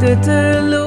te te